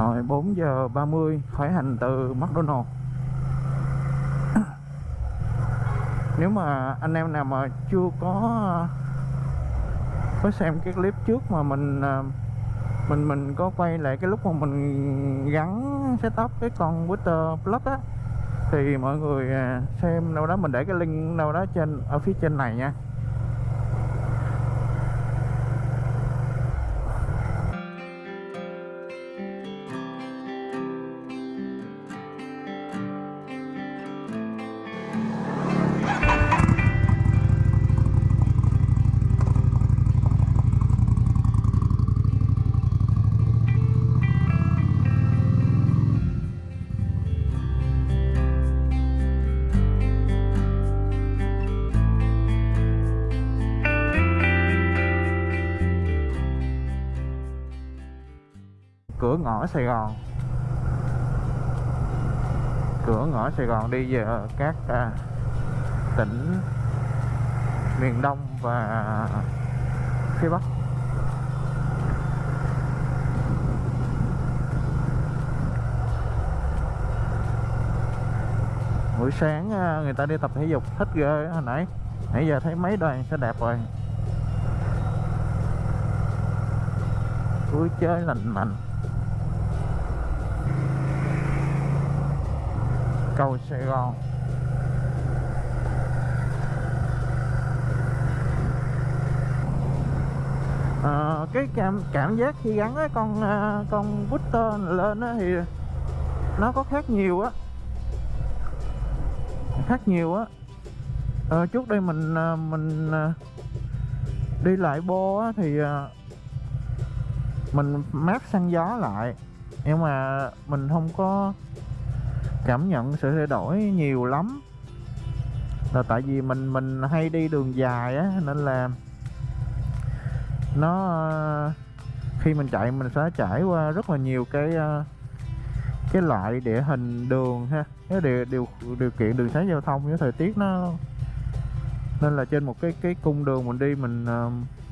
Rồi 4 giờ 30 khởi hành từ McDonald. Nếu mà anh em nào mà chưa có có xem cái clip trước mà mình à, mình mình có quay lại cái lúc mà mình gắn setup cái con Twitter Plus á, thì mọi người à, xem đâu đó, mình để cái link đâu đó trên, ở phía trên này nha. Ngõ Sài Gòn. Cửa ngõ Sài Gòn đi về các à, tỉnh miền Đông và phía Bắc. Buổi sáng à, người ta đi tập thể dục thích ghê hồi nãy. Nãy giờ thấy mấy đoàn xe đẹp rồi. Vui chơi lành mạnh. Cầu Sài Gòn. À, cái cảm cảm giác khi gắn cái con ờ, con booster lên á thì nó có khác nhiều á. Khác nhiều á. À, trước đây mình mình đi lại bô á thì mình mát xăng gió lại. Nhưng mà mình không có cảm nhận sự thay đổi nhiều lắm. Là tại vì mình mình hay đi đường dài á, nên là nó, khi mình chạy, mình sẽ trải qua rất là nhiều cái ờ, cái loại địa hình, đường ha. Cái điều điều điều kiện đường sáng giao thông với thời tiết nó, nên là trên một cái cái cung đường mình đi, mình ờ,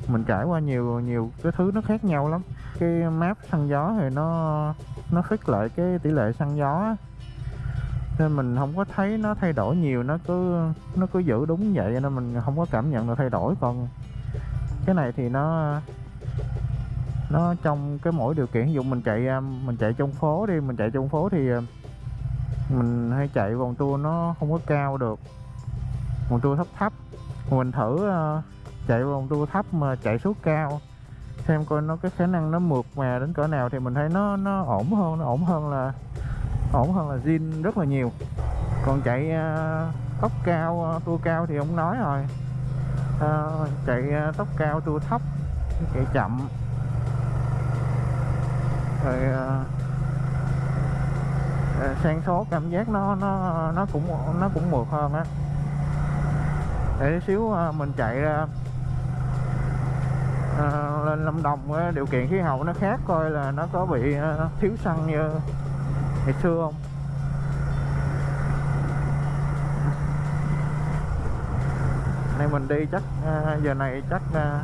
mình trải qua nhiều nhiều cái thứ nó khác nhau lắm. Cái map xăng gió thì nó nó khích lại cái tỷ lệ xăng gió á nên mình không có thấy nó thay đổi nhiều, nó cứ nó cứ giữ đúng vậy nên mình không có cảm nhận được thay đổi. Còn cái này thì nó nó trong cái mỗi điều kiện, ví dụ mình chạy à, mình chạy trong phố đi, mình chạy trong phố thì à, mình hay chạy vòng tua nó không có cao được. Vòng tua thấp thấp. Mình thử à, chạy vòng tua thấp mà chạy số cao, xem coi nó, cái khả năng nó mượt mà đến cỡ nào thì mình thấy nó nó ổn hơn, nó ổn hơn là ổn hơn là zin rất là nhiều. Còn chạy à, tốc cao à, tua cao thì không nói rồi. À, chạy à, tốc cao tua thấp chạy chậm. Rồi à, sang số cảm giác nó nó nó cũng nó cũng mượt hơn á. Để xíu mình chạy ra à, lên Lâm Đồng điều kiện khí hậu nó khác coi là nó có bị thiếu xăng như ngày xưa không? Nay mình đi chắc à, giờ này chắc à,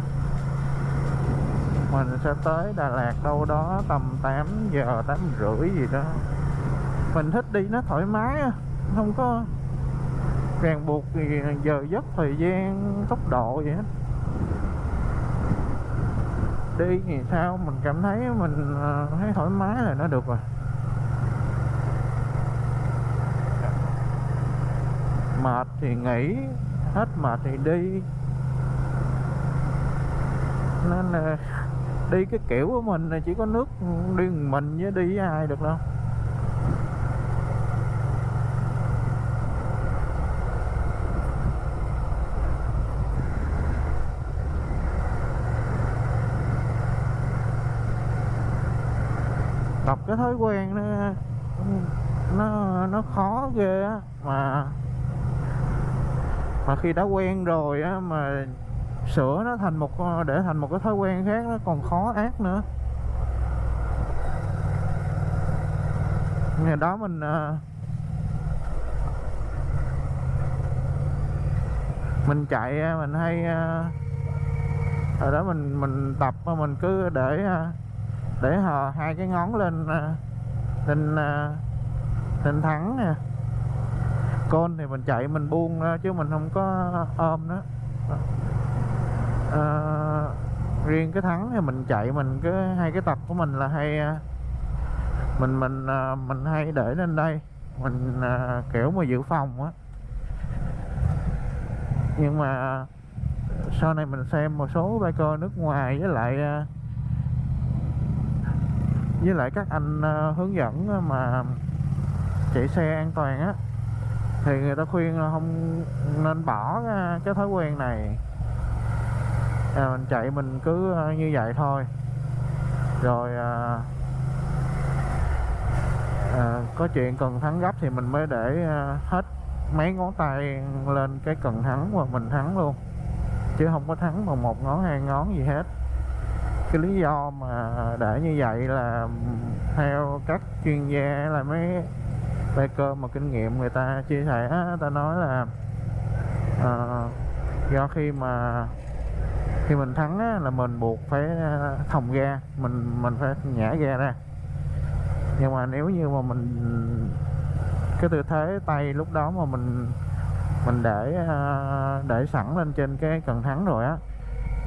mình sẽ tới Đà Lạt đâu đó tầm 8 giờ 8 rưỡi gì đó. Mình thích đi nó thoải mái không có ràng buộc gì, giờ giấc thời gian, tốc độ vậy hết. Đi thì sao? Mình cảm thấy mình à, thấy thoải mái là nó được rồi. Mệt thì nghỉ, hết mệt thì đi. Nên là đi cái kiểu của mình là chỉ có nước đi mình với đi với ai được đâu. Tập cái thói quen nó nó nó khó ghê á, mà mà khi đã quen rồi á, mà sửa nó thành một ờ, để thành một cái thói quen khác nó còn khó ác nữa. Ngày đó mình ờ, mình chạy ờ, mình hay ở đó mình mình tập mình cứ để để hờ hai cái ngón lên lên lên thắng nè con thì mình chạy mình buông ra chứ mình không có ôm nó. À, riêng cái thắng thì mình chạy mình cái hai cái tập của mình là hay à, mình mình à, mình hay để lên đây. Mình à, kiểu mà dự phòng á. Nhưng mà sau này mình xem một số biker nước ngoài với lại với lại các anh hướng dẫn mà chạy xe an toàn á thì người ta khuyên là không nên bỏ cái thói quen này. À, mình chạy mình cứ à, như vậy thôi. Rồi à, à, có chuyện cần thắng gấp thì mình mới để à, hết mấy ngón tay lên cái cần thắng và mình thắng luôn. Chứ không có thắng bằng một ngón hai ngón gì hết. Cái lý do mà để như vậy là theo các chuyên gia là mấy biker mà kinh nghiệm người ta chia sẻ ta nói là à, do khi mà khi mình thắng á, là mình buộc phải ờ, thòng ga mình mình phải nhả ga ra. Nhưng mà nếu như mà mình cái tư thế tay lúc đó mà mình mình để ờ, để sẵn lên trên cái cần thắng rồi á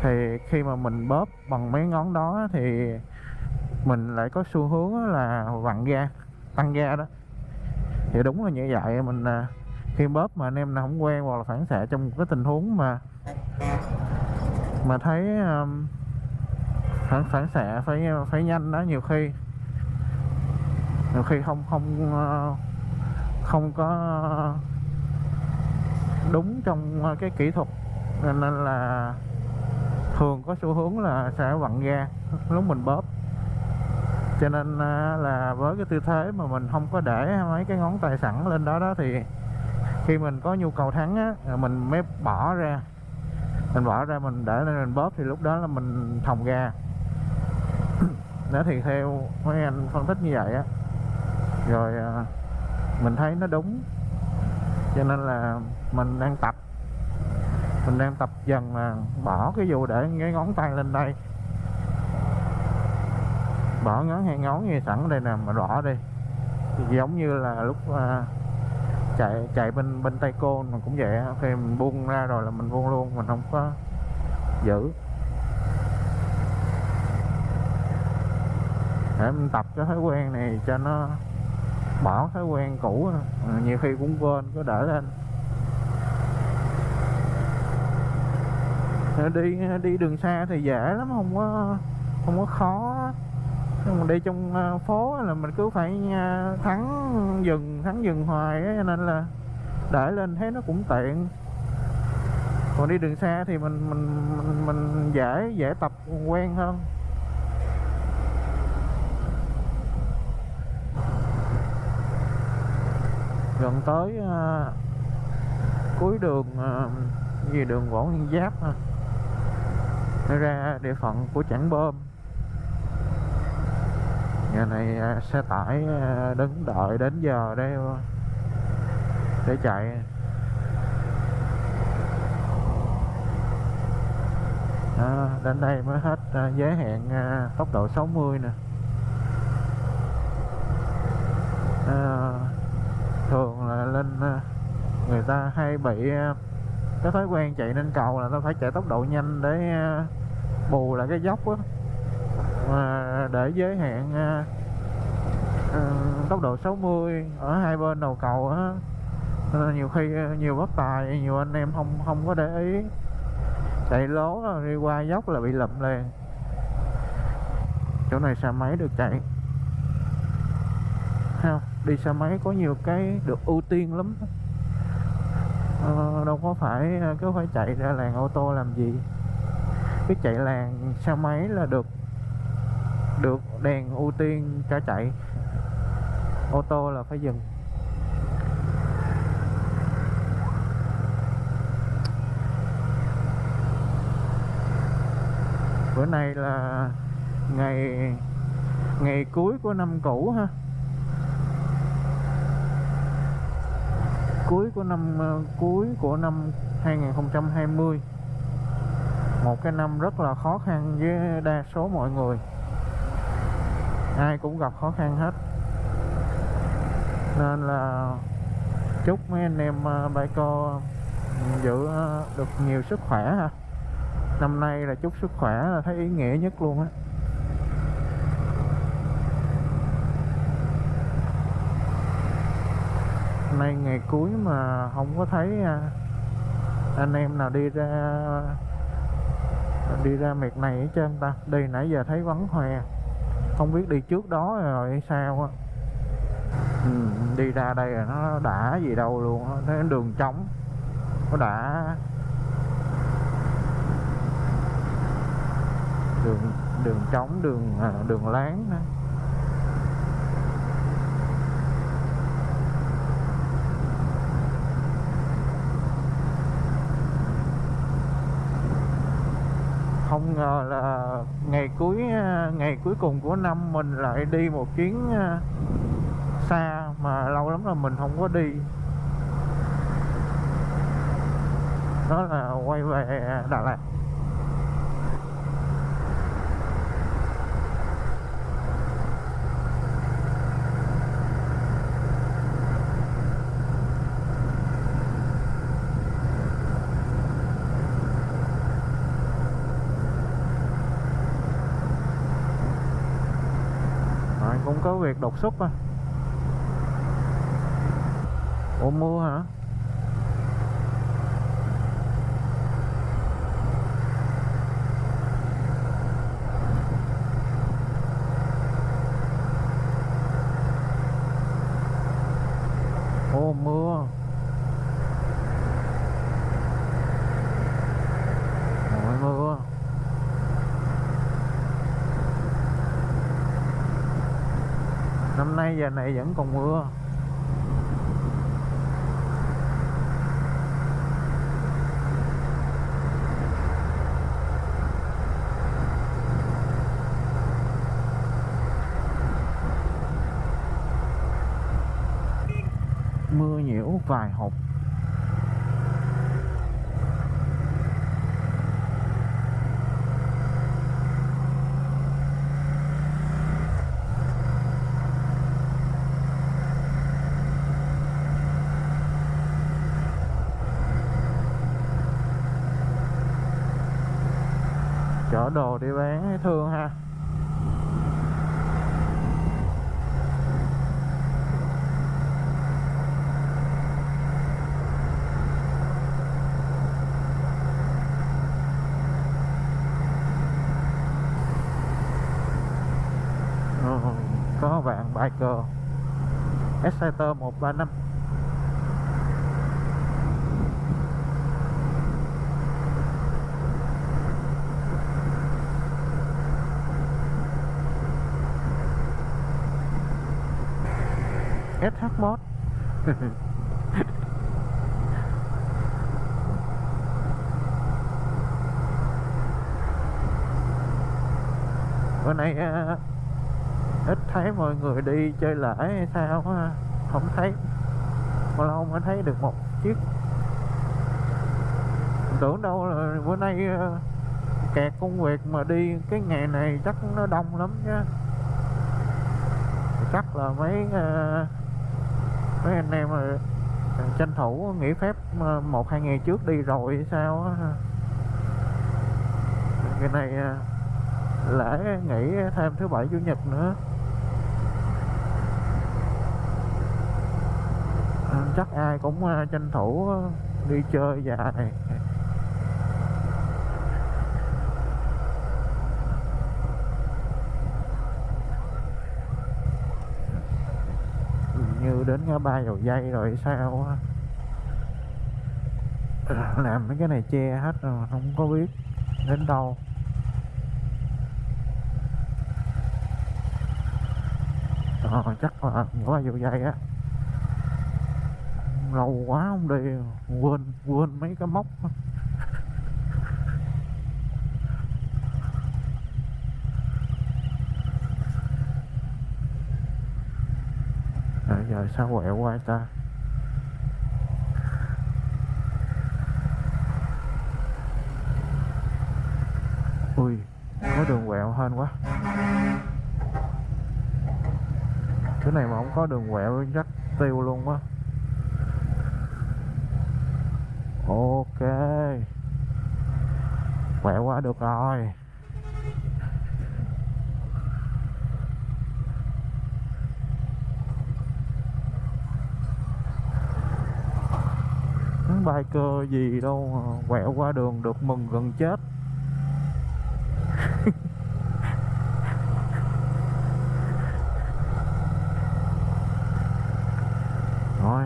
thì khi mà mình bóp bằng mấy ngón đó thì mình lại có xu hướng là vặn ga tăng ga đó thì đúng là như vậy mình à, khi bóp mà anh em nào không quen hoặc là phản xạ trong một cái tình huống mà mà thấy um, phản phản xạ phải phải nhanh đó nhiều khi nhiều khi không không ờ, không có đúng trong ờ, cái kỹ thuật. Nên nên là thường có xu hướng là sẽ vặn ga lúc mình bóp cho nên à, là với cái tư thế mà mình không có để mấy cái ngón tay sẵn lên đó đó thì khi mình có nhu cầu thắng á mình mới bỏ ra. Mình bỏ ra mình để lên mình bóp thì lúc đó là mình thòng ga đó thì theo mấy anh phân tích như vậy á. Rồi à, mình thấy nó đúng. Cho nên là mình đang tập. Mình đang tập dần là bỏ cái dù để cái ngón tay lên đây bỏ ngón hai ngón như sẵn đây nè mà bỏ đi giống như là lúc à, chạy chạy bên bên tay côn mà cũng vậy khi mình buông ra rồi là mình buông luôn mình không có giữ. Để mình tập cái thói quen này cho nó bỏ thói quen cũ nhiều khi cũng quên có đỡ lên. Đi đi đường xa thì dễ lắm không có không có khó mình đi trong ờ, phố là mình cứ phải ờ, thắng dừng thắng dừng hoài cho nên là để lên thấy nó cũng tiện. Còn đi đường xa thì mình mình mình, mình dễ dễ tập quen hơn. Gần tới uh, cuối đường uh, gì đường Võ Nguyên Giáp ha. Ra địa phận của Trảng Bơm nhà này à, xe tải à, đứng đợi đến giờ đây để chạy. À, đến đây mới hết à, giới hạn tốc độ 60 nè. À, thường là lên người ta hay bị cái thói quen chạy lên cầu là ta phải chạy tốc độ nhanh để bù lại cái dốc á mà để giới hạn à, à, tốc độ 60 ở hai bên đầu cầu á. Nên nhiều khi nhiều bất tài nhiều anh em không không có để ý. Chạy lố rồi đi qua dốc là bị lụm liền. Chỗ này xe máy được chạy. Không? Đi xe máy có nhiều cái được ưu tiên lắm. Ờ, đâu có phải cứ phải chạy ra làng ô tô làm gì. Cái chạy làng xe máy là được đèn ưu tiên cho chạy ô tô là phải dừng. Bữa nay là ngày ngày cuối của năm cũ ha. Cuối của năm ờ, cuối của năm 2020 một cái năm rất là khó khăn với đa số mọi người ai cũng gặp khó khăn hết. Nên là chúc mấy anh em à, biker giữ à, được nhiều sức khỏe ha. Năm nay là chúc sức khỏe là thấy ý nghĩa nhất luôn á. Nay ngày cuối mà không có thấy à, anh em nào đi ra đi ra miệt này hết trơn ta. Đi nãy giờ thấy vắng hoe không biết đi trước đó rồi hay sao á ừ, đi ra đây là nó đã gì đâu luôn á thấy đường trống nó đã đường đường trống đường à, đường láng đó. không ngờ là ngày cuối ờ, ngày cuối cùng của năm mình lại đi một chuyến ờ, xa mà lâu lắm là mình không có đi. Đó là quay về Đà Lạt Rồi, cũng có việc đột xuất á Ủa mưa hả? 2 giờ này vẫn còn mưa mưa nhiễu vài hộp. Chở đồ đi bán thương ha. Ờ, có bạn biker. Exciter 135 SH Mod bữa nay à, ít thấy mọi người đi chơi lễ hay sao không thấy. Mà lâu mới thấy được một chiếc. Tưởng đâu là bữa nay à, kẹt công việc mà đi cái ngày này chắc nó đông lắm chứ. Chắc là mấy uh, mấy anh em à, tranh thủ nghỉ phép à, một hai ngày trước đi rồi sao á cái này à, lễ nghỉ thêm thứ bảy chủ nhật nữa. À, chắc ai cũng à, tranh thủ đi chơi dài như đến ngã ba dầu dây rồi sao á? Làm mấy cái này che hết rồi không có biết đến đâu. Ờ, chắc là ngã ba dầu dây á. Lâu quá không đi quên quên mấy cái móc à, giờ sao quẹo qua ta? Ui, có đường quẹo hên quá. Cái này mà không có đường quẹo, chắc tiêu luôn quá. Ok. Quẹo qua được rồi. Biker cơ gì đâu quẹo qua đường được mừng gần chết. Rồi.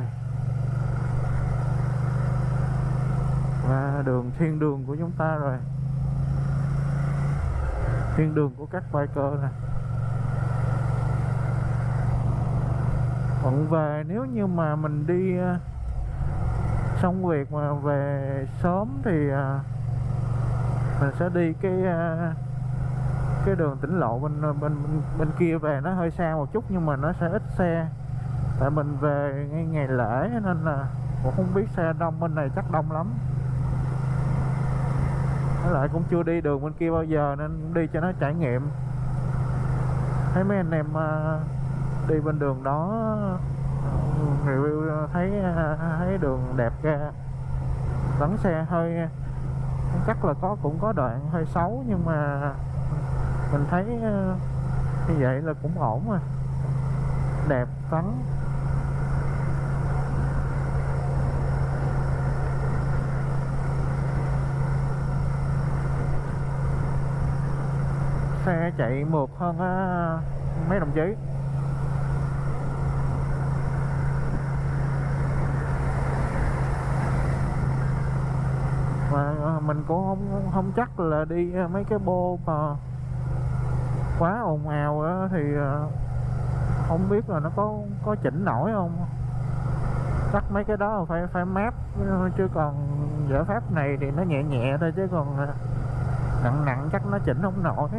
Và đường thiên đường của chúng ta rồi. Thiên đường của các biker nè. Còn về nếu như mà mình đi à, xong việc mà về sớm thì à, mình sẽ đi cái à, cái đường tỉnh lộ bên bên bên, kia về nó hơi xa một chút nhưng mà nó sẽ ít xe. Tại mình về ngay ngày lễ nên là cũng không biết xe đông bên này chắc đông lắm. Với lại cũng chưa đi đường bên kia bao giờ nên đi cho nó trải nghiệm. Thấy mấy anh em à, đi bên đường đó review ờ, thấy ờ, thấy đường đẹp ra. Vắng xe hơi chắc là có cũng có đoạn hơi xấu nhưng mà mình thấy ờ, như vậy là cũng ổn mà đẹp vắng xe chạy mượt hơn á, mấy đồng chí mà à, mình cũng không không chắc là đi à, mấy cái bô mà quá ồn ào đó, thì à, không biết là nó có có chỉnh nổi không. Chắc mấy cái đó phải phải map chứ còn giải pháp này thì nó nhẹ nhẹ thôi chứ còn à, nặng nặng chắc nó chỉnh không nổi.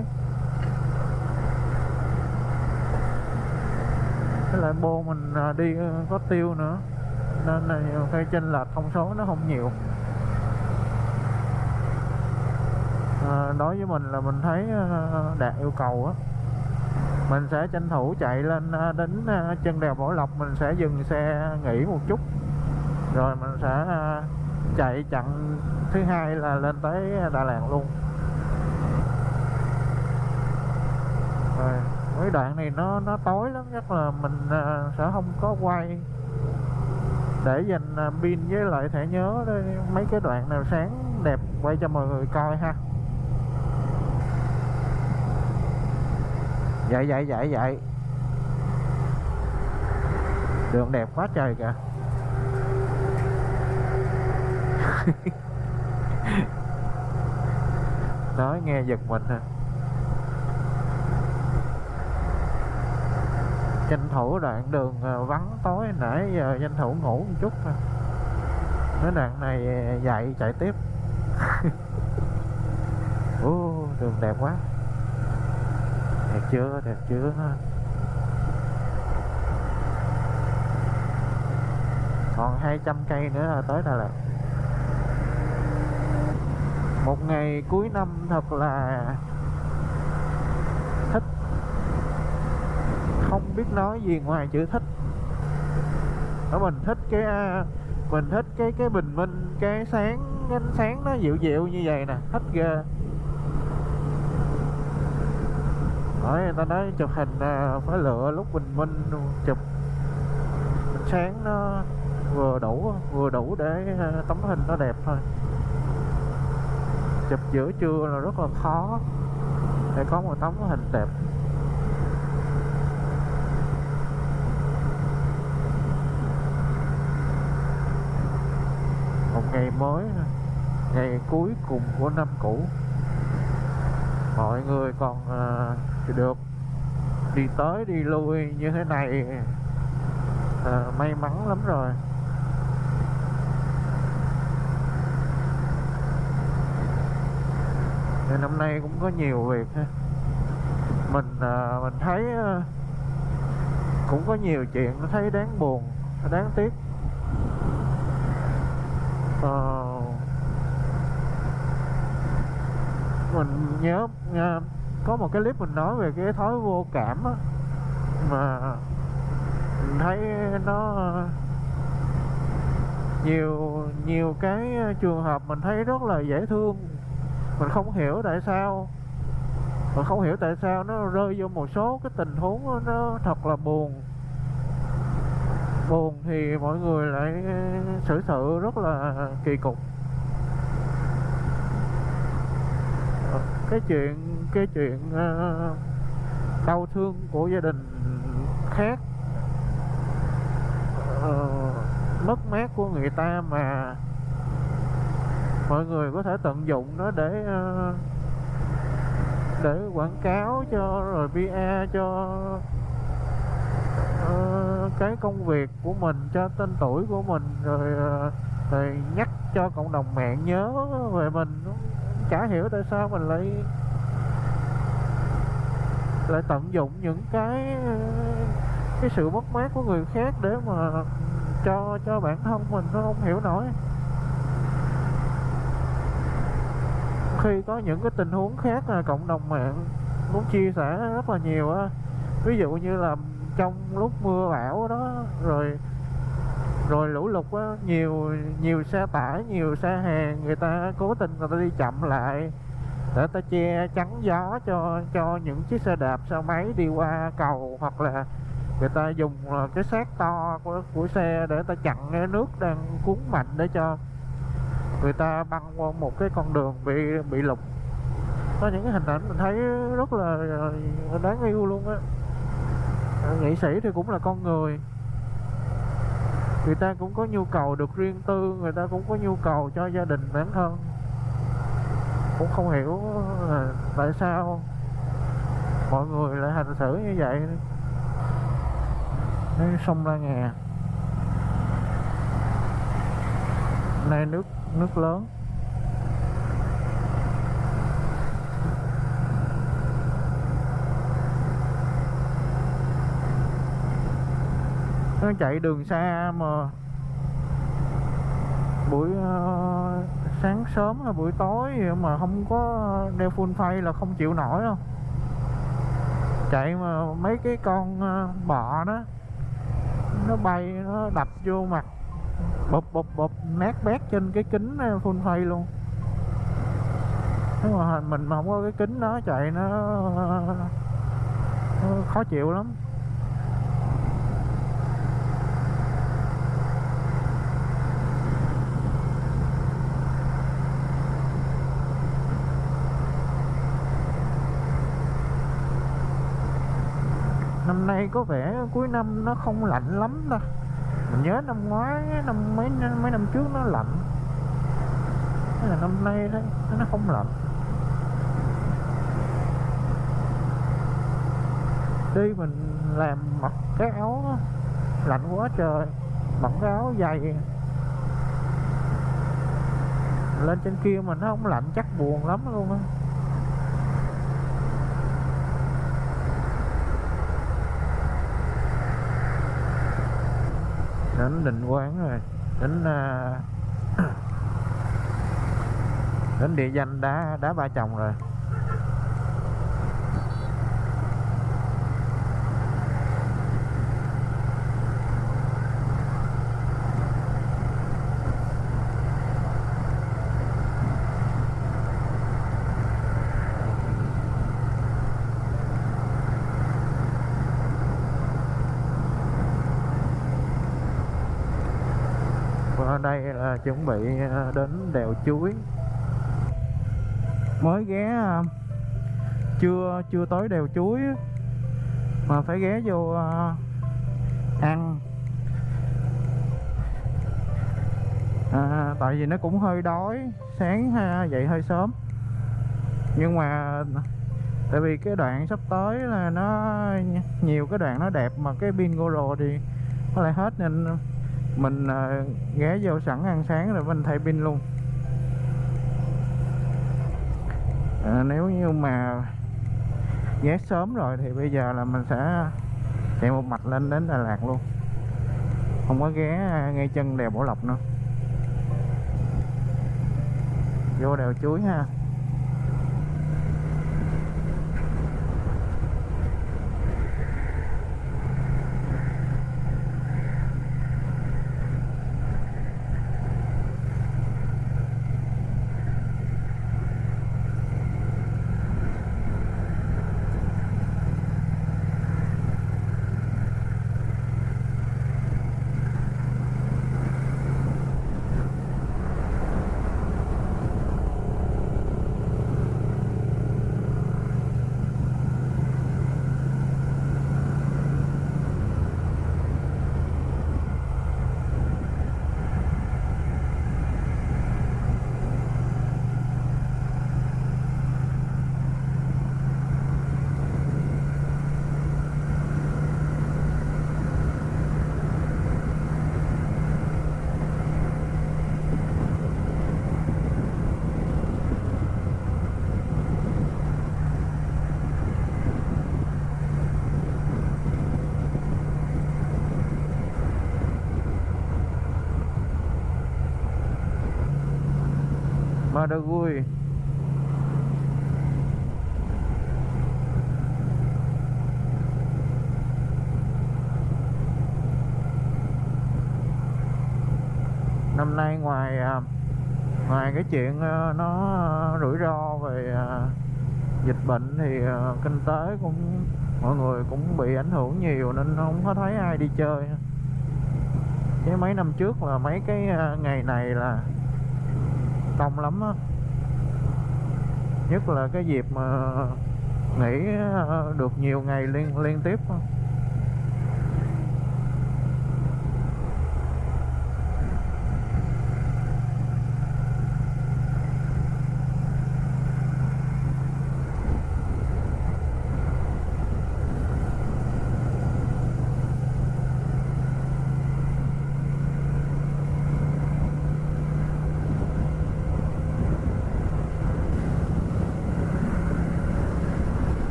Cái lại bô mình đi có tiêu nữa nên là cây chênh lệch thông số nó không nhiều à, Ờ, đối với mình là mình thấy ờ, đạt yêu cầu á, mình sẽ tranh thủ chạy lên ờ, đến chân đèo Bảo Lộc, mình sẽ dừng xe nghỉ một chút. Rồi mình sẽ chạy chặng thứ hai là lên tới Đà Lạt luôn. Rồi, mấy đoạn này nó nó tối lắm, chắc là mình sẽ không có quay. Để dành pin với lại thẻ nhớ đây mấy cái đoạn nào sáng đẹp, quay cho mọi người coi ha. Dậy dậy dậy dậy đường đẹp quá trời kìa. Nói nghe giật mình ha tranh thủ đoạn đường à, vắng tối nãy giờ tranh thủ ngủ một chút thôi. Cái đoạn này à, dậy chạy tiếp. Ồ, đường đẹp quá đẹp chưa đẹp chưa? Còn 200 cây nữa là tới Đà Lạt. Một ngày cuối năm thật là thích. Không biết nói gì ngoài chữ thích. Đó mình thích cái à, mình thích cái cái bình minh, cái sáng, ánh sáng nó dịu dịu như vậy nè. Thích ghê. Hỏi người ta nói chụp hình à, phải lựa lúc bình minh chụp sáng nó vừa đủ vừa đủ để à, tấm hình nó đẹp thôi. Chụp giữa trưa là rất là khó để có một tấm hình đẹp. Một ngày mới ngày cuối cùng của năm cũ. Mọi người còn uh, thì được. Đi tới đi lui như thế này à, may mắn lắm rồi. Thì năm nay cũng có nhiều việc ha. Mình à, mình thấy à, cũng có nhiều chuyện thấy đáng buồn đáng tiếc. À, mình nhớ có một cái clip mình nói về cái thói vô cảm á, mà mình thấy nó nhiều nhiều cái trường hợp mình thấy rất là dễ thương. Mình không hiểu tại sao, mình không hiểu tại sao nó rơi vô một số cái tình huống nó thật là buồn. Buồn thì mọi người lại xử sự rất là kỳ cục. Cái chuyện cái chuyện uh, đau thương của gia đình khác uh, mất mát của người ta mà mọi người có thể tận dụng nó để uh, để quảng cáo cho rồi PR cho uh, cái công việc của mình cho tên tuổi của mình rồi uh, rồi nhắc cho cộng đồng mạng nhớ về mình chả hiểu tại sao mình lại lại tận dụng những cái cái sự mất mát của người khác để mà cho cho bản thân mình nó không hiểu nổi. Khi có những cái tình huống khác là cộng đồng mạng muốn chia sẻ rất là nhiều á. Ví dụ như là trong lúc mưa bão đó, rồi rồi lũ lụt á nhiều nhiều xe tải nhiều xe hàng người ta cố tình người ta đi chậm lại. Để ta che chắn gió cho cho những chiếc xe đạp xe máy đi qua cầu hoặc là người ta dùng cái xác to của, của xe để ta chặn cái nước đang cuốn mạnh để cho người ta băng qua một cái con đường bị bị lục có những cái hình ảnh mình thấy rất là ờ, đáng yêu luôn á. Ờ, nghệ sĩ thì cũng là con người người ta cũng có nhu cầu được riêng tư, người ta cũng có nhu cầu cho gia đình, bản thân. Cũng không hiểu là tại sao mọi người lại hành xử như vậy. Sông La Ngà nay nước nước lớn. Nó chạy đường xa mà buổi uh, sáng sớm hay buổi tối mà không có đeo full phay là không chịu nổi đâu. Chạy mà mấy cái con uh, bọ đó nó bay nó đập vô mặt bụp bụp bụp nát bét trên cái kính ờ, full phay luôn. Nếu mà mình mà không có cái kính đó chạy nó, nó khó chịu lắm. Năm nay có vẻ cuối năm nó không lạnh lắm đâu mình nhớ năm ngoái, năm mấy mấy năm trước nó lạnh. Thế là năm nay đấy, nó không lạnh. Đi mình làm mặc cái áo lạnh quá trời, mặc cái áo dày. Lên trên kia mà nó không lạnh, chắc buồn lắm luôn á. Đến định quán rồi đến uh, đến địa danh đá đá ba chồng rồi đây là chuẩn bị à, đến đèo chuối. Mới ghé à, chưa chưa tới đèo chuối mà phải ghé vô à, ăn. À, tại vì nó cũng hơi đói sáng ha, dậy hơi sớm. Nhưng mà tại vì cái đoạn sắp tới là nó nhiều cái đoạn nó đẹp mà cái pin Goro thì có lại hết nên mình uh, ghé vô sẵn ăn sáng rồi mình thay pin luôn. À, nếu như mà ghé sớm rồi thì bây giờ là mình sẽ chạy một mạch lên đến Đà Lạt luôn. Không có ghé ngay chân đèo Bảo Lộc nữa. Vô đèo chuối ha. Madagui năm nay ngoài à, ngoài cái chuyện à, nó rủi ro về à, dịch bệnh thì kinh tế cũng, mọi người cũng bị ảnh hưởng nhiều nên không có thấy ai đi chơi. Chứ mấy năm trước là mấy cái ngày này là đông lắm á. Nhất là cái dịp mà nghỉ ờ, được nhiều ngày liên liên tiếp đó.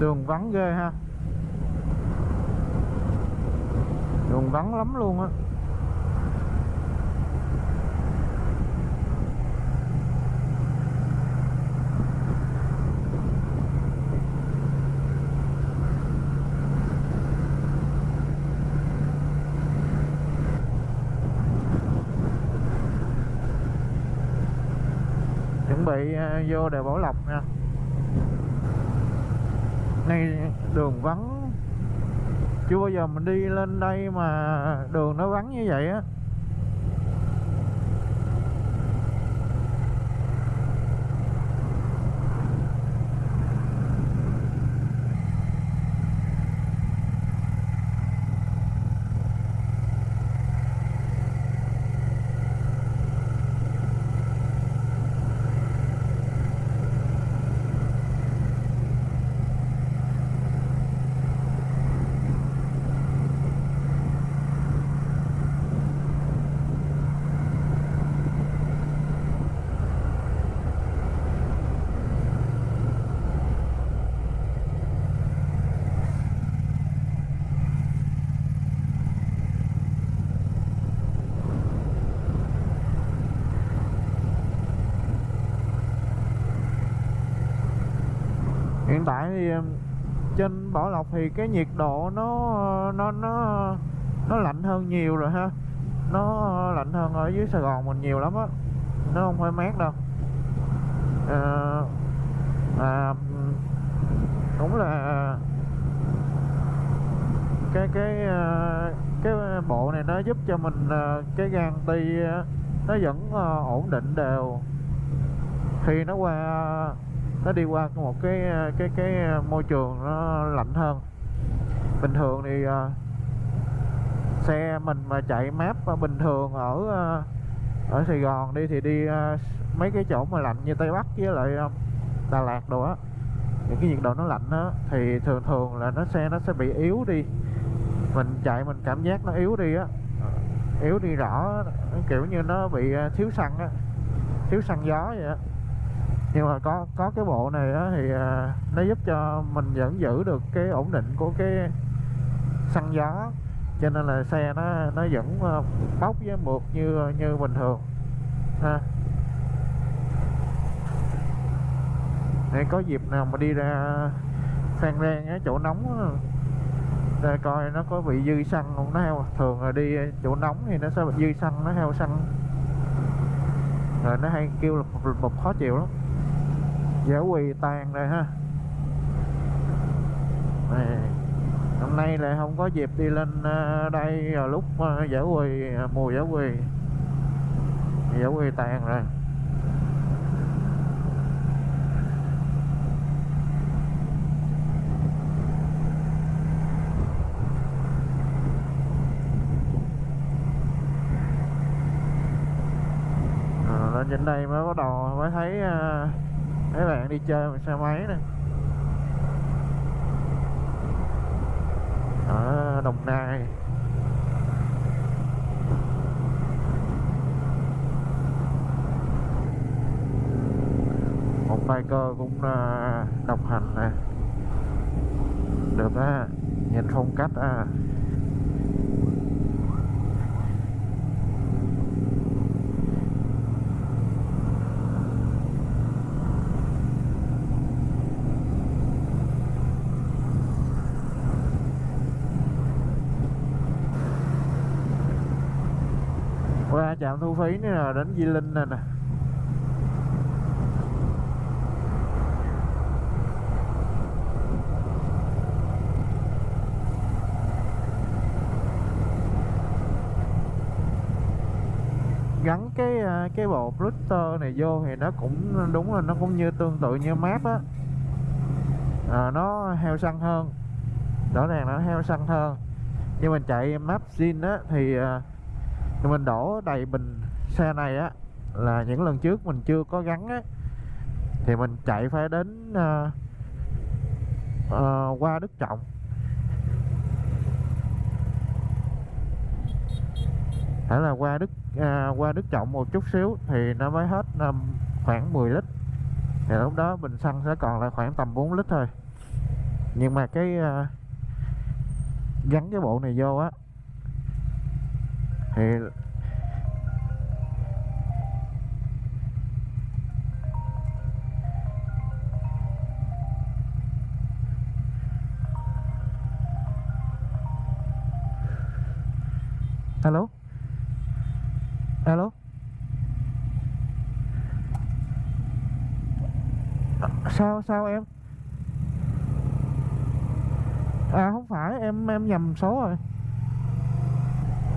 đường vắng ghê ha. Đường vắng lắm luôn á. Chuẩn bị à, vô đèo Bảo Lộc nha này đường vắng. Chưa bao giờ mình đi lên đây mà đường nó vắng như vậy á. Tại thì ờ, trên Bảo Lộc thì cái nhiệt độ nó nó nó nó lạnh hơn nhiều rồi ha. Nó lạnh hơn ở dưới Sài Gòn mình nhiều lắm á. Nó không hơi mát đâu. À, à, đúng là cái cái ờ, cái bộ này nó giúp cho mình ờ, cái gan ti nó vẫn ổn định đều. Khi nó qua nó đi qua một cái ờ, cái cái ờ, môi trường nó lạnh hơn. Bình thường thì uh, xe mình mà chạy map bình thường ở uh, ở Sài Gòn đi thì đi uh, mấy cái chỗ mà lạnh như Tây Bắc với lại uh, Đà Lạt đồ á những cái nhiệt độ nó lạnh á thì thường thường là nó xe nó sẽ bị yếu đi. Mình chạy mình cảm giác nó yếu đi á yếu đi rõ kiểu như nó bị thiếu xăng á thiếu xăng gió vậy á nhưng mà có có cái bộ này đó thì à, nó giúp cho mình vẫn giữ được cái ổn định của cái xăng gió cho nên là xe nó nó vẫn à, bốc với mượt như như bình thường ha. Để có dịp nào mà đi ra Phan Rang á chỗ nóng để coi nó có bị dư xăng không? Nó heo thường là đi chỗ nóng thì nó sẽ bị dư xăng nó heo xăng. Rồi nó hay kêu là một, một khó chịu lắm dẻo quỳ tàn rồi ha. Này, hôm nay lại không có dịp đi lên ờ, đây vào lúc ờ, dẻo quỳ ờ, mùa dẻo quỳ dẻo quỳ tàn rồi. Lên trên đây mới bắt đầu mới thấy uh, mấy bạn đi chơi bằng xe máy nè. Ở Đồng Nai. Một biker cũng à, độc hành nè. Được á, nhìn phong cách à qua trạm thu phí nữa là đến Di Linh này nè. Gắn cái à, cái bộ router này vô thì nó cũng đúng là nó cũng như tương tự như map á. À, nó heo xăng hơn. Rõ ràng nó heo xăng hơn. Nhưng mình chạy map zin á thì uh, thì mình đổ đầy bình xe này á là những lần trước mình chưa có gắn á thì mình chạy phải đến uh, uh, qua Đức Trọng. Phải là qua Đức à, qua Đức Trọng một chút xíu thì nó mới hết um, khoảng 10 lít. Thì lúc đó bình xăng sẽ còn lại khoảng tầm 4 lít thôi. Nhưng mà cái uh, gắn cái bộ này vô á thì alo? Alo? Sao sao em? À không phải em em nhầm số rồi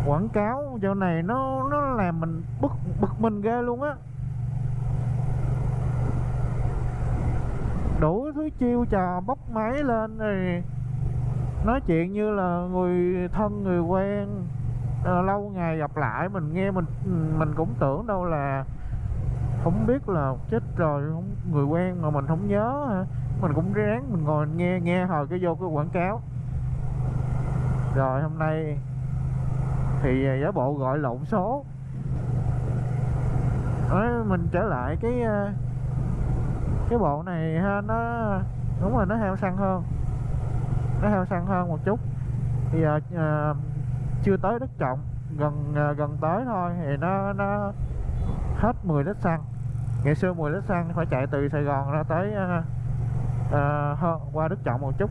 quảng cáo chỗ này nó nó làm mình bực bực mình ghê luôn á. Đủ thứ chiêu trò bốc máy lên rồi nói chuyện như là người thân người quen. À, lâu ngày gặp lại mình nghe mình mình cũng tưởng đâu là không biết là chết rồi không người quen mà mình không nhớ hả? Mình cũng ráng mình ngồi nghe nghe hồi cái vô cái quảng cáo. Rồi hôm nay thì à, giả bộ gọi lộn số. Đấy, mình trở lại cái à, cái bộ này ha nó đúng là nó heo xăng hơn. Nó heo xăng hơn một chút. Thì giờ à, chưa tới đất trọng gần à, gần tới thôi thì nó nó hết 10 lít xăng. Ngày xưa 10 lít xăng phải chạy từ Sài Gòn ra tới à, à, qua Đức Trọng một chút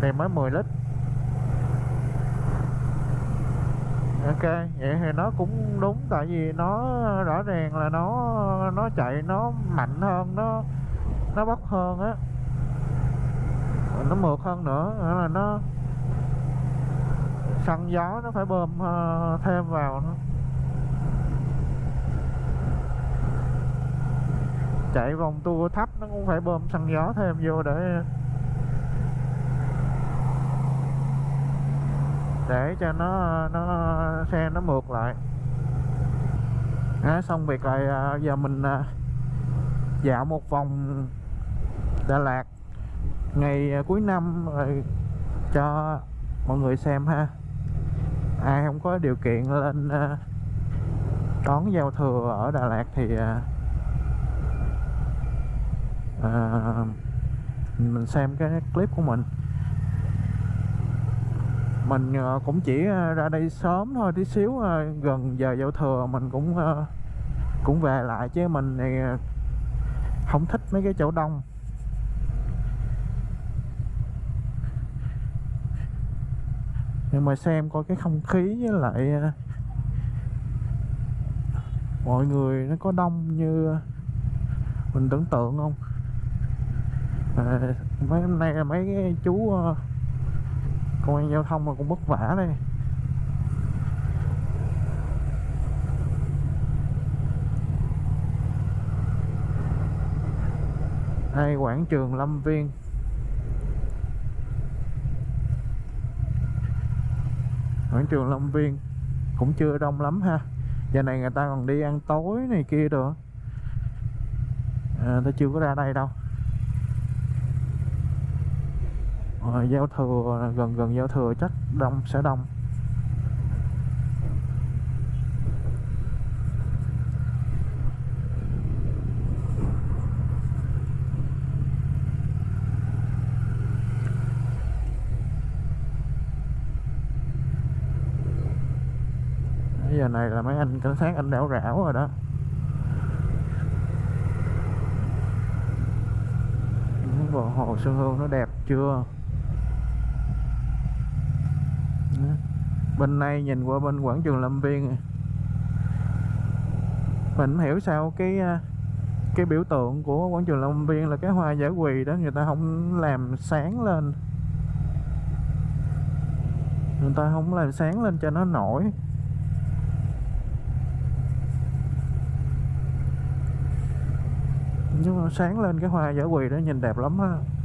thì mới 10 lít. Ok vậy thì nó cũng đúng tại vì nó rõ ràng là nó nó chạy nó mạnh hơn nó nó bốc hơn á. Nó mượt hơn nữa là nó xăng gió nó phải bơm uh, thêm vào nữa. Chạy vòng tua thấp nó cũng phải bơm xăng gió thêm vô để để cho nó nó xe nó mượt lại. À, xong việc rồi à, giờ mình à, dạo một vòng Đà Lạt ngày à, cuối năm rồi cho mọi người xem ha. Ai không có điều kiện lên đón giao thừa ở Đà Lạt thì à, mình xem cái clip của mình mình ờ, cũng chỉ ờ, ra đây sớm thôi tí xíu ờ, gần giờ giao thừa mình cũng cũng về lại chứ mình này không thích mấy cái chỗ đông. Nhưng mà xem coi cái không khí với lại mọi người nó có đông như mình tưởng tượng không? À, mấy hôm nay là mấy cái chú uh, công an giao thông mà cũng vất vả đây. Đây quảng trường Lâm Viên? Quảng trường Lâm Viên cũng chưa đông lắm ha. Giờ này người ta còn đi ăn tối này kia được à, ta chưa có ra đây đâu. À, giao thừa gần gần giao thừa chắc đông sẽ đông. Giờ này là mấy anh cảnh sát anh đảo rảo rồi đó. Bờ hồ Xuân Hương nó đẹp chưa? Bên này nhìn qua bên quảng trường Lâm Viên mình hiểu sao cái à, cái biểu tượng của quảng trường Lâm Viên là cái hoa giả quỳ đó người ta không làm sáng lên. Người ta không làm sáng lên cho nó nổi. Nhưng mà sáng lên cái hoa giả quỳ đó nhìn đẹp lắm á.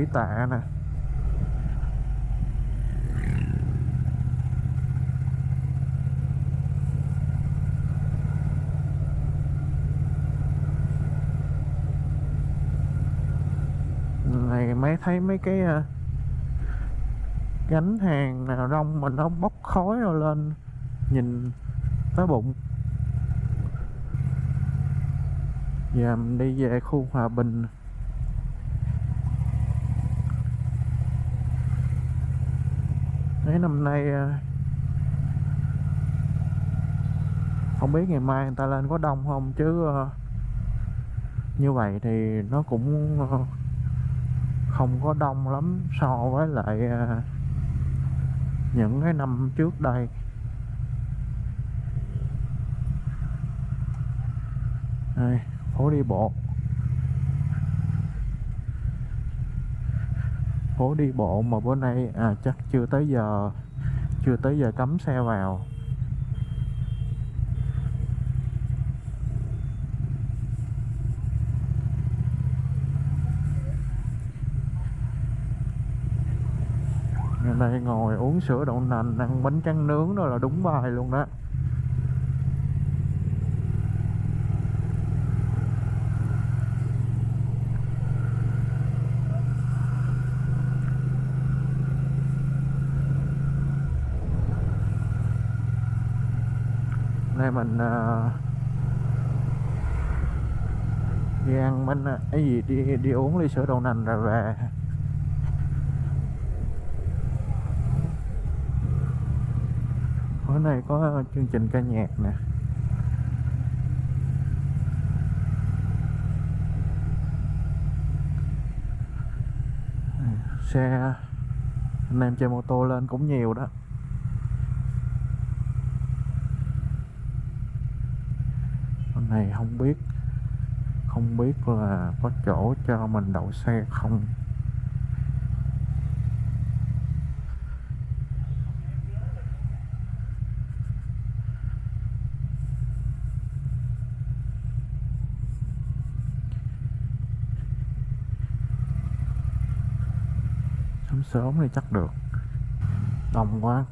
Nhà tạ nè. Này mấy thấy mấy cái ờ, gánh hàng nào rong mà nó bốc khói rồi lên, nhìn tới bụng. Giờ mình đi về khu hòa bình. Thấy năm nay ờ, không biết ngày mai người ta lên có đông không, chứ ờ, như vậy thì nó cũng ờ, không có đông lắm so với lại những cái năm trước đây. Đây, phố đi bộ. Phố đi bộ mà bữa nay à chắc chưa tới giờ, chưa tới giờ cấm xe vào. Ở đây ngồi uống sữa đậu nành, ăn bánh tráng nướng đó là đúng bài luôn đó. Nay mình uh, đi ăn bánh ờ, cái gì đi đi uống ly sữa đậu nành rồi về. Bữa nay có chương trình ca nhạc nè. Xe anh em chơi mô tô lên cũng nhiều đó. Này không biết không biết là có chỗ cho mình đậu xe không. Sớm sớm thì chắc được. Đông quá.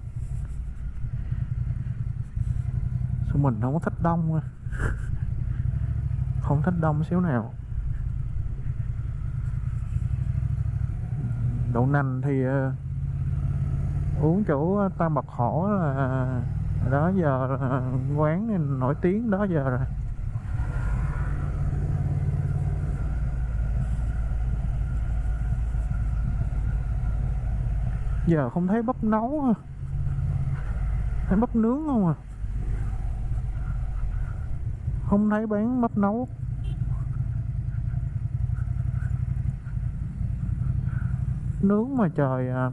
Sao mình không có thích đông à không thích đông xíu nào. Đậu nành thì uh, uống chỗ ờ, tam bạc hổ là ờ, đó giờ là quán này nổi tiếng đó giờ rồi. Giờ không thấy bắp nấu thấy bắp nướng không à? Không thấy bán bắp nấu. Nướng mà trời à,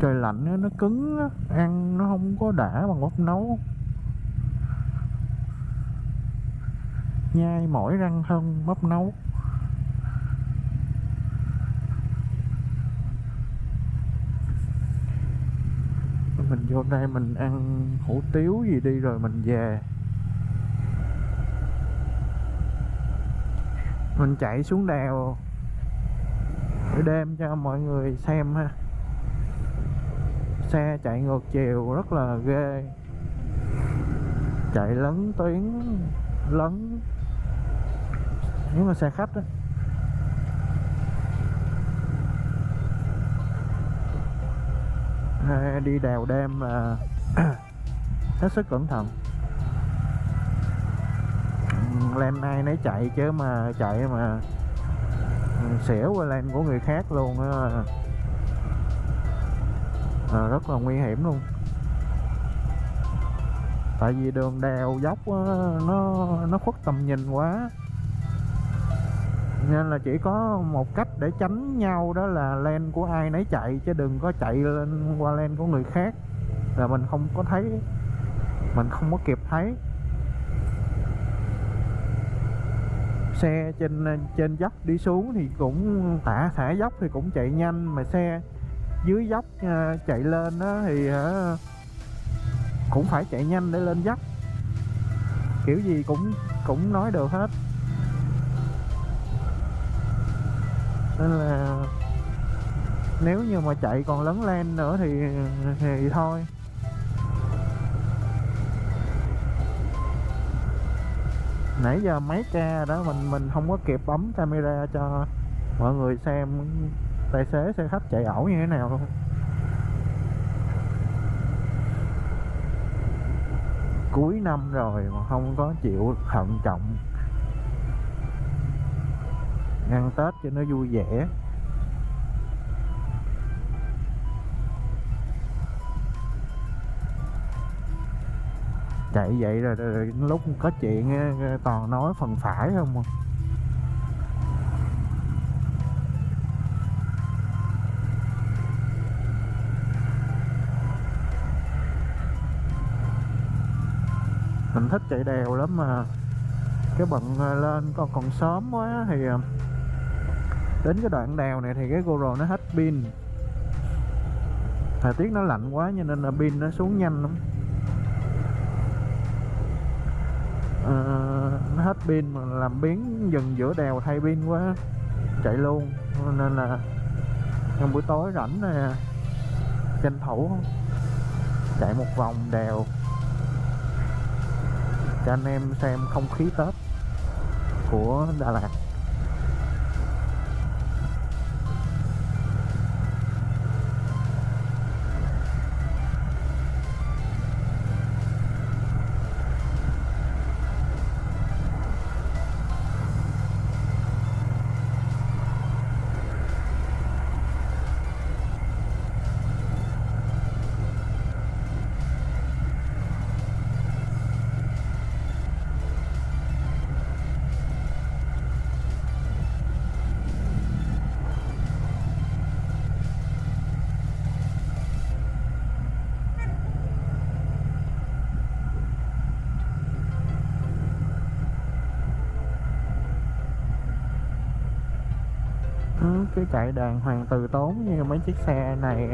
trời lạnh nó cứng ăn nó không có đã bằng bắp nấu. Nhai mỏi răng hơn bắp nấu. Mình vô đây mình ăn hủ tiếu gì đi rồi mình về. Mình chạy xuống đèo để đêm cho mọi người xem ha. Xe chạy ngược chiều rất là ghê. Chạy lấn tuyến, lấn. Nếu mà xe khách đó đi đèo đêm là hết sức cẩn thận lên ai nấy chạy chứ mà chạy mà xỉu qua lên của người khác luôn á. À, rất là nguy hiểm luôn. Tại vì đường đèo dốc nó nó khuất tầm nhìn quá. Nên là chỉ có một cách để tránh nhau đó là len của ai nấy chạy chứ đừng có chạy lên qua len của người khác. Là mình không có thấy mình không có kịp thấy. Xe trên trên dốc đi xuống thì cũng thả thả dốc thì cũng chạy nhanh mà xe dưới dốc ờ, chạy lên đó thì ờ, cũng phải chạy nhanh để lên dốc. Kiểu gì cũng cũng nói được hết. Nên là nếu như mà chạy còn lấn len nữa thì thì thôi. Nãy giờ mấy ca đó, mình mình không có kịp bấm camera cho mọi người xem tài xế, xe khách chạy ẩu như thế nào luôn. Cuối năm rồi mà không có chịu thận trọng. Ăn tết cho nó vui vẻ. Chạy vậy rồi, rồi, rồi lúc có chuyện toàn nói phần phải không à. mình thích chạy đèo lắm mà. Cái bận à, lên con còn sớm quá thì à, đến cái đoạn đèo này thì cái GoPro nó hết pin. Thời tiết nó lạnh quá cho nên là pin nó xuống nhanh lắm. Ờ, nó hết pin mà làm biến dừng giữa đèo thay pin quá, chạy luôn. Nên là trong buổi tối rảnh nè, tranh thủ chạy một vòng đèo cho anh em xem không khí tết của đà lạt. Lại đàng hoàng từ tốn như mấy chiếc xe này.